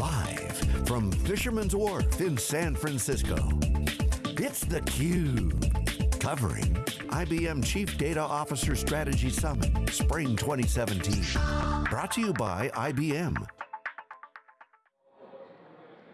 Live from Fisherman's Wharf in San Francisco, it's theCUBE. Covering IBM Chief Data Officer Strategy Summit, Spring 2017. Brought to you by IBM.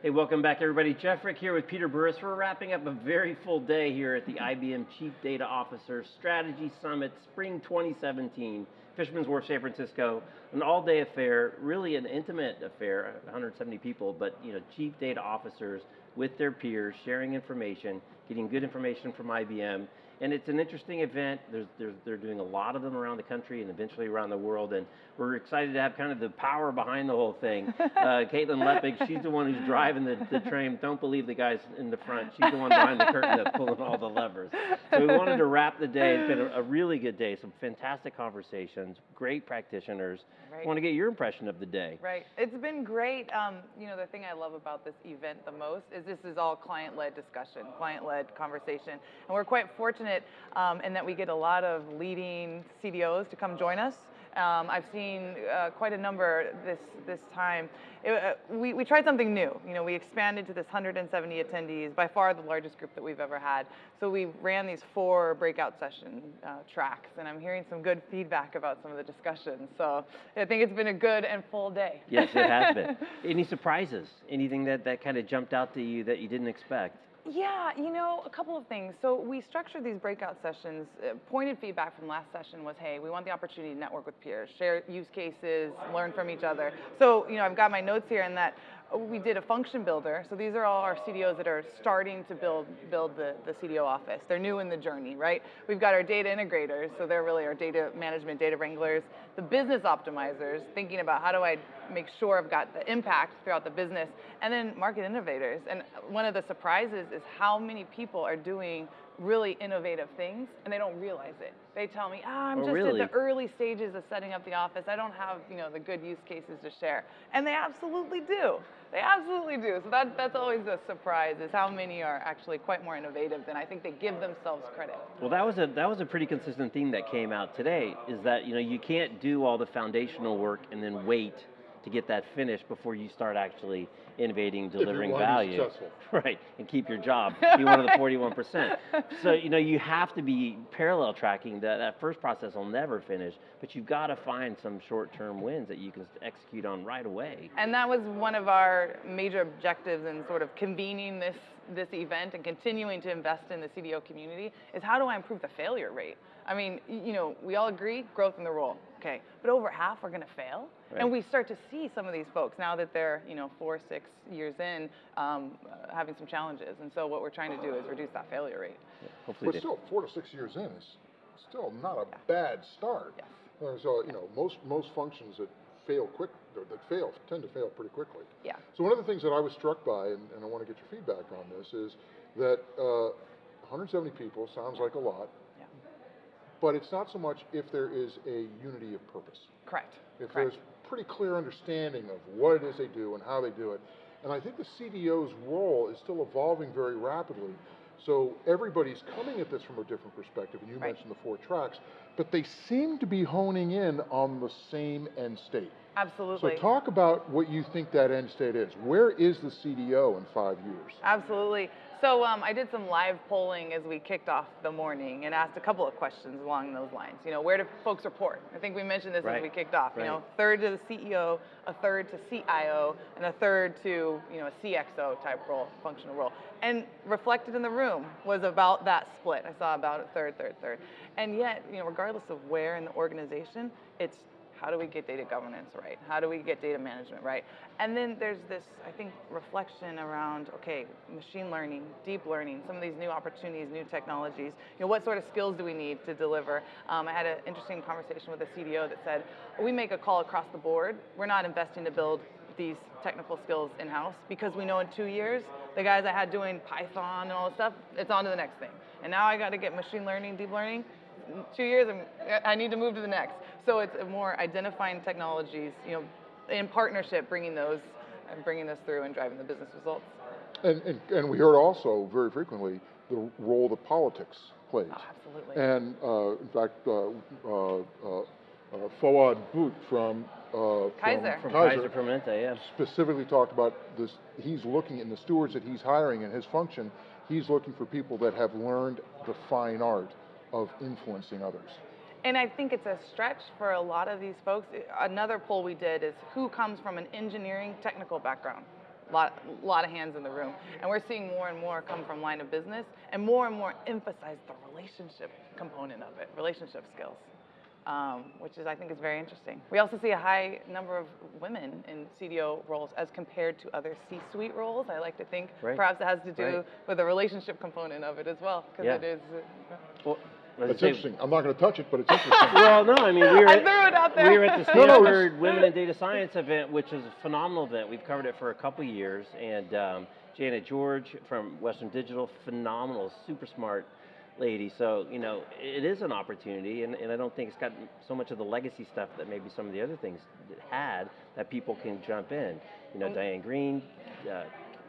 Hey, welcome back everybody. Jeff Frick here with Peter Burris. We're wrapping up a very full day here at the IBM Chief Data Officer Strategy Summit, Spring 2017. Fisherman's Wharf, San Francisco, an all-day affair, really an intimate affair, 170 people, but you know, chief data officers with their peers, sharing information, getting good information from IBM, and it's an interesting event. There's, there's, they're doing a lot of them around the country and eventually around the world, and we're excited to have kind of the power behind the whole thing. Uh, Caitlin Lepech, she's the one who's driving the, the train. Don't believe the guys in the front. She's the one behind the curtain that's pulling all the levers. So we wanted to wrap the day. It's been a, a really good day. Some fantastic conversations, great practitioners. Right. Want to get your impression of the day. Right. It's been great. Um, you know, the thing I love about this event the most is this is all client-led discussion, client-led conversation, and we're quite fortunate fortunate um, in that we get a lot of leading CDOs to come join us. Um, I've seen uh, quite a number this this time. It, uh, we, we tried something new. You know, we expanded to this 170 attendees, by far the largest group that we've ever had. So we ran these four breakout session uh, tracks, and I'm hearing some good feedback about some of the discussions. So I think it's been a good and full day. Yes, it has been. Any surprises? Anything that, that kind of jumped out to you that you didn't expect? Yeah, you know, a couple of things. So we structured these breakout sessions. Uh, pointed feedback from last session was, hey, we want the opportunity to network with peers, share use cases, learn from each other. So, you know, I've got my notes here in that we did a function builder. So these are all our CDOs that are starting to build build the, the CDO office. They're new in the journey, right? We've got our data integrators, so they're really our data management, data wranglers. The business optimizers, thinking about how do I make sure I've got the impact throughout the business. And then market innovators. And one of the surprises is how many people are doing really innovative things and they don't realize it. They tell me, ah, I'm oh, just really? at the early stages of setting up the office. I don't have, you know, the good use cases to share. And they absolutely do. They absolutely do. So that, that's always a surprise is how many are actually quite more innovative than I think they give themselves credit. Well, that was a that was a pretty consistent theme that came out today is that, you know, you can't do all the foundational work and then wait to get that finished before you start actually innovating, delivering value. Right, and keep your job, be one of the 41%. So, you know, you have to be parallel tracking, that, that first process will never finish, but you've got to find some short-term wins that you can execute on right away. And that was one of our major objectives in sort of convening this, this event and continuing to invest in the CDO community, is how do I improve the failure rate? I mean, you know, we all agree, growth in the role, okay, but over half are gonna fail. Right. And we start to see some of these folks now that they're, you know, four, six years in, um, uh, having some challenges. And so what we're trying to do is reduce that failure rate. Yeah, hopefully but still, four to six years in is still not a yeah. bad start. Yes. So, you know, most, most functions that fail quick, that fail, tend to fail pretty quickly. Yeah. So one of the things that I was struck by, and, and I want to get your feedback on this, is that uh, 170 people sounds like a lot. But it's not so much if there is a unity of purpose. Correct. If Correct. there's pretty clear understanding of what it is they do and how they do it. And I think the CDO's role is still evolving very rapidly. So everybody's coming at this from a different perspective, and you right. mentioned the four tracks, but they seem to be honing in on the same end state. Absolutely. So talk about what you think that end state is. Where is the CDO in five years? Absolutely. So um, I did some live polling as we kicked off the morning and asked a couple of questions along those lines. You know, where do folks report? I think we mentioned this right. as we kicked off. Right. You know, third to the CEO, a third to CIO, and a third to you know a CXO type role, functional role. And reflected in the room was about that split. I saw about a third, third, third. And yet, you know, regardless of where in the organization, it's how do we get data governance right? How do we get data management right? And then there's this, I think, reflection around, okay, machine learning, deep learning, some of these new opportunities, new technologies. You know, what sort of skills do we need to deliver? Um, I had an interesting conversation with a CDO that said, we make a call across the board. We're not investing to build these technical skills in-house because we know in two years, the guys I had doing Python and all this stuff, it's on to the next thing. And now I got to get machine learning, deep learning, two years, i need to move to the next. So it's more identifying technologies, you know, in partnership, bringing those and bringing this through and driving the business results. And, and, and we heard also very frequently the role that politics plays. Oh, absolutely. And uh, in fact, uh, uh, uh Fawad Boot from uh, Kaiser. from From Kaiser, Kaiser Permanente, yeah. specifically talked about this. He's looking in the stewards that he's hiring in his function. He's looking for people that have learned the fine art of influencing others. And I think it's a stretch for a lot of these folks. Another poll we did is who comes from an engineering technical background. A lot, lot of hands in the room. And we're seeing more and more come from line of business and more and more emphasize the relationship component of it, relationship skills, um, which is, I think, is very interesting. We also see a high number of women in CDO roles as compared to other C-suite roles. I like to think Right. perhaps it has to do Right. with the relationship component of it as well, because Yeah. it is. uh, Well, It's say- interesting. I'm not going to touch it, but it's interesting. Well, no, I mean, we were I threw it out there. we were at the No, no, Stanford Women in Data Science event, which is a phenomenal event. We've covered it for a couple years, and um, Janet George from Western Digital, phenomenal, super smart lady. So you know, it is an opportunity, and, and I don't think it's got so much of the legacy stuff that maybe some of the other things had that people can jump in. You know. Diane Greene. Uh,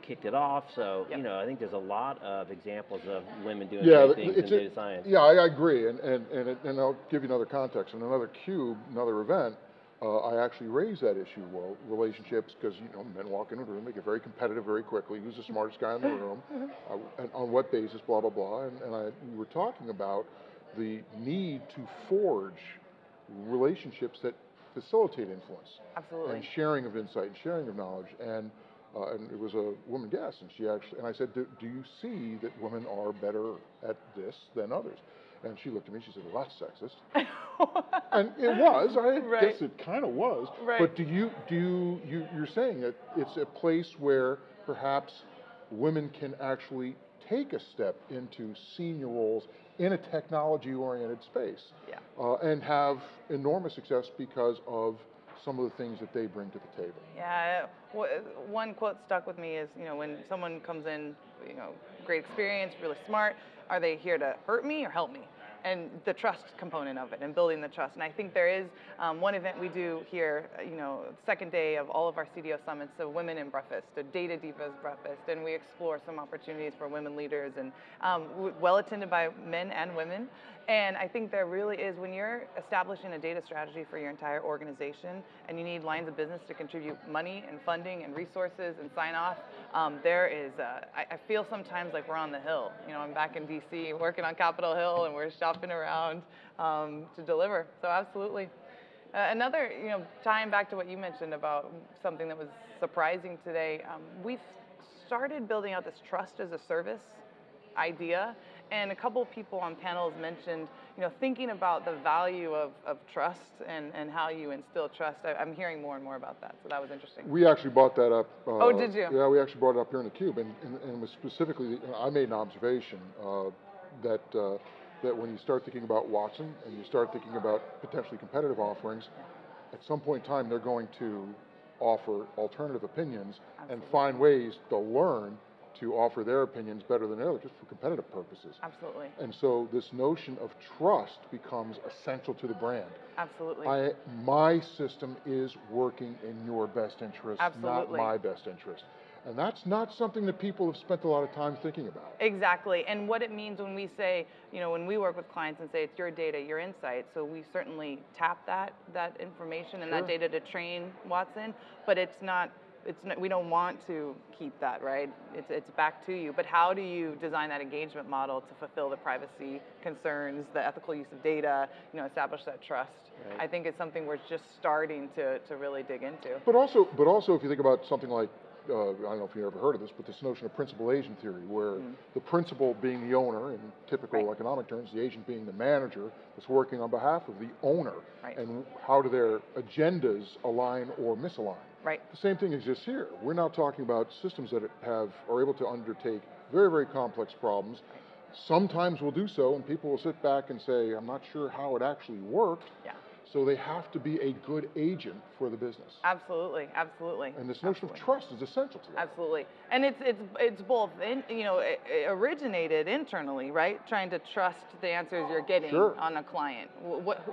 kicked it off so Yep. you know i think there's a lot of examples of women doing yeah, great things in it's a- data science Yeah, I, I agree, and and and, it, and I'll give you another context. In another cube, another event, uh, I actually raised that issue. Well, relationships, because you know, men walk into a room, they get very competitive very quickly. Who's the smartest guy in the room? uh, and on what basis? Blah blah blah. And, and I, we were talking about the need to forge relationships that facilitate influence Absolutely. and sharing of insight and sharing of knowledge. And uh, and it was a woman guest, and she actually, and I said, do, do you see that women are better at this than others? And she looked at me, she said, well, that's sexist. and it was, I Right. guess it kind of was. Right. But do you, do you, you, you're saying that it's a place where perhaps women can actually take a step into senior roles in a technology-oriented space Yeah. uh, and have enormous success because of some of the things that they bring to the table. Yeah, one quote stuck with me is, you know, when someone comes in, you know, great experience, really smart, are they here to hurt me or help me? And the trust component of it and building the trust. And I think there is um, one event we do here, uh, you know, second day of all of our CDO summits, so Women in Breakfast, a Data Divas Breakfast, and we explore some opportunities for women leaders and um, well attended by men and women. And I think there really is, when you're establishing a data strategy for your entire organization and you need lines of business to contribute money and funding and resources and sign off, um, there is, uh, I, I feel sometimes like we're on the Hill. You know, I'm back in DC working on Capitol Hill and we're shopping around um, to deliver. So absolutely. Uh, another, you know, tying back to what you mentioned about something that was surprising today, um, we've started building out this trust as a service idea. And a couple of people on panels mentioned, you know, thinking about the value of, of trust and, and how you instill trust. I, I'm hearing more and more about that, so that was interesting. We actually brought that up. Uh, Oh, did you? Yeah, we actually brought it up here in the cube, and, and, and it was specifically, I made an observation uh, that uh, that when you start thinking about Watson and you start thinking about potentially competitive offerings, at some point in time they're going to offer alternative opinions and find ways to learn to offer their opinions better than others, just for competitive purposes. Absolutely, And so this notion of trust becomes essential to the brand. absolutely. I, my system is working in your best interest, Absolutely. not my best interest. And that's not something that people have spent a lot of time thinking about. Exactly, and what it means when we say, you know, when we work with clients and say it's your data, your insight, so we certainly tap that that information and Sure. that data to train Watson, but it's not. It's not, we don't want to keep that, right? It's, it's back to you. But how do you design that engagement model to fulfill the privacy concerns, the ethical use of data, you know, establish that trust? Right. I think it's something we're just starting to, to really dig into. But also, but also, if you think about something like, uh, I don't know if you've ever heard of this, but this notion of principal agent theory, where the principal being the owner, in typical Mm. Right. economic terms, the agent being the manager that's working on behalf of the owner, Right. and how do their agendas align or misalign? Right. The same thing exists here. We're now talking about systems that have are able to undertake very, very complex problems. Sometimes we'll do so, and people will sit back and say, "I'm not sure how it actually worked." Yeah. So they have to be a good agent for the business. Absolutely, absolutely. And this notion Absolutely. of trust is essential to that. Absolutely, and it's it's it's both in, you know it, it originated internally, right? Trying to trust the answers you're getting Sure. on a client. Wh- What,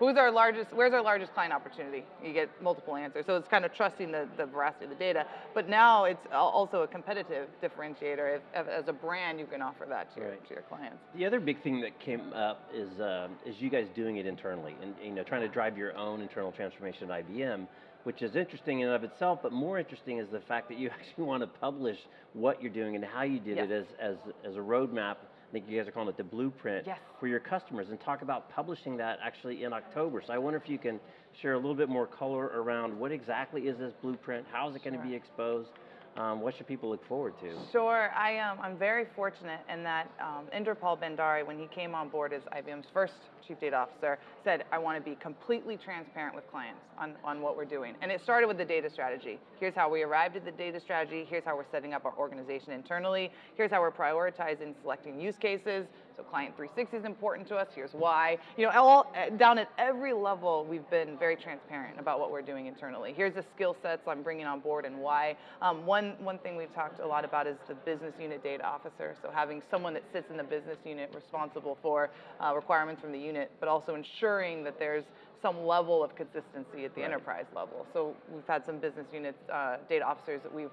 who's our largest, where's our largest client opportunity? You get multiple answers. So it's kind of trusting the, the veracity of the data. But now it's also a competitive differentiator. If, if, as a brand, you can offer that to, right. your, to your clients. The other big thing that came up is, uh, is you guys doing it internally and you know, trying to drive your own internal transformation at IBM which is interesting in and of itself, but more interesting is the fact that you actually want to publish what you're doing and how you did it as, as, as a roadmap. I think you guys are calling it the blueprint yes. for your customers and talk about publishing that actually in October. So I wonder if you can share a little bit more color around what exactly is this blueprint, how is it sure. going to be exposed, um, what should people look forward to? Sure, I, um, I'm very fortunate in that um, Inderpal Bhandari, when he came on board as IBM's first chief data officer, said, I want to be completely transparent with clients on, on what we're doing. And it started with the data strategy. Here's how we arrived at the data strategy. Here's how we're setting up our organization internally. Here's how we're prioritizing selecting use cases. So client 360 is important to us. Here's why. You know, all, down at every level, we've been very transparent about what we're doing internally. Here's the skill sets I'm bringing on board and why. Um, one, one thing we've talked a lot about is the business unit data officer. So having someone that sits in the business unit responsible for uh, requirements from the unit, but also ensuring that there's some level of consistency at the right. enterprise level. So we've had some business unit uh, data officers that we've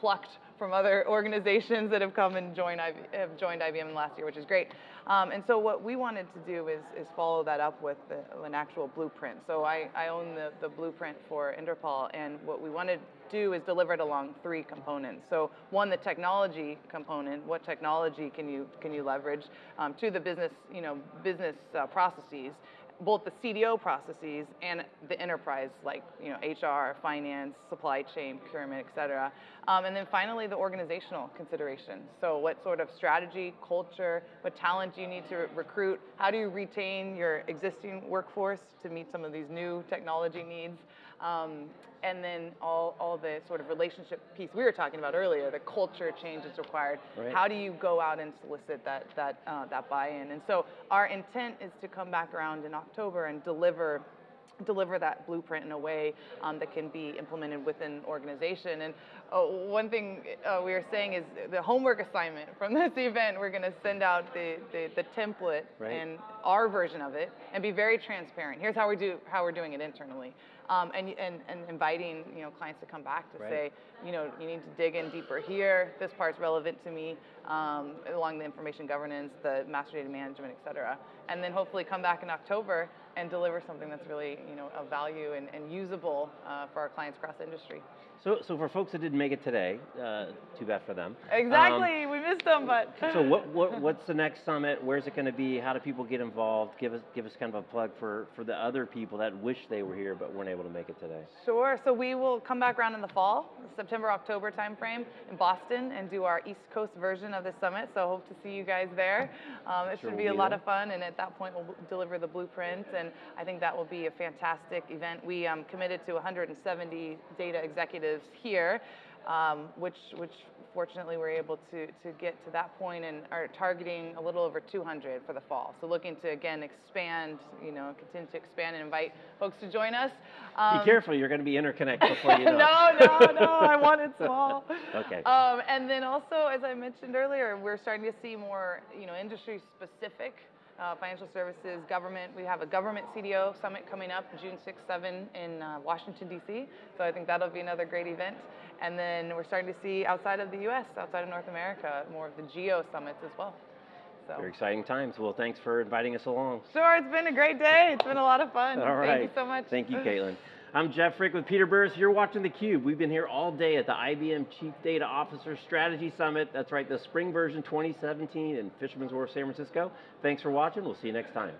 plucked from other organizations that have come and joined, have joined IBM last year, which is great. Um, and so what we wanted to do is, is follow that up with the, an actual blueprint. So I, I own the, the blueprint for Inderpal, and what we wanted to do is deliver it along three components. So one, the technology component, what technology can you, can you leverage? Um, two, the business, you know, business uh, processes both the CDO processes and the enterprise, like you know HR, finance, supply chain, procurement, et cetera. Um, and then finally, the organizational considerations. So what sort of strategy, culture, what talent do you need to recruit? How do you retain your existing workforce to meet some of these new technology needs? Um, and then all, all the sort of relationship piece we were talking about earlier, the culture change is required. Right. How do you go out and solicit that, that, uh, that buy-in? And so our intent is to come back around in October and deliver deliver that blueprint in a way um, that can be implemented within an organization. And uh, one thing uh, we are saying is the homework assignment from this event, we're going to send out the, the, the template right. and our version of it and be very transparent. Here's how we do how we're doing it internally. Um, and, and, and inviting you know clients to come back to right. say, you know, you need to dig in deeper here. This part's relevant to me um, along the information governance, the master data management, et cetera. And then hopefully come back in October and deliver something that's really you know of value and, and usable uh, for our clients across the industry. So, so for folks that didn't make it today, uh, too bad for them. Exactly, um, we missed them, but. so what, what, what's the next summit? Where's it going to be? How do people get involved? Give us, give us kind of a plug for, for the other people that wish they were here but weren't able to make it today. Sure, so we will come back around in the fall, September, October timeframe in Boston and do our East Coast version of the summit. So hope to see you guys there. Um, it sure should be we'll a lot there. of fun and at that point we'll deliver the blueprint and I think that will be a fantastic event. We um, committed to 170 data executives here um, which, which fortunately we're able to, to get to that point and are targeting a little over 200 for the fall. So looking to, again, expand, you know, continue to expand and invite folks to join us. Um, Be careful, you're going to be interconnected before you know No, no, no, I want it small. okay. Um, and then also, as I mentioned earlier, we're starting to see more, you know, industry-specific uh, financial services, government. We have a government CDO summit coming up June 6, 7 in uh, Washington, D.C. So I think that'll be another great event. And then we're starting to see outside of the U.S., outside of North America, more of the geo summits as well. So. Very exciting times. Well, thanks for inviting us along. Sure, it's been a great day. It's been a lot of fun. All right. Thank you so much. Thank you, Caitlin. I'm Jeff Frick with Peter Burris. You're watching theCUBE. We've been here all day at the IBM Chief Data Officer Strategy Summit. That's right, the spring version 2017 in Fisherman's Wharf, San Francisco. Thanks for watching. We'll see you next time.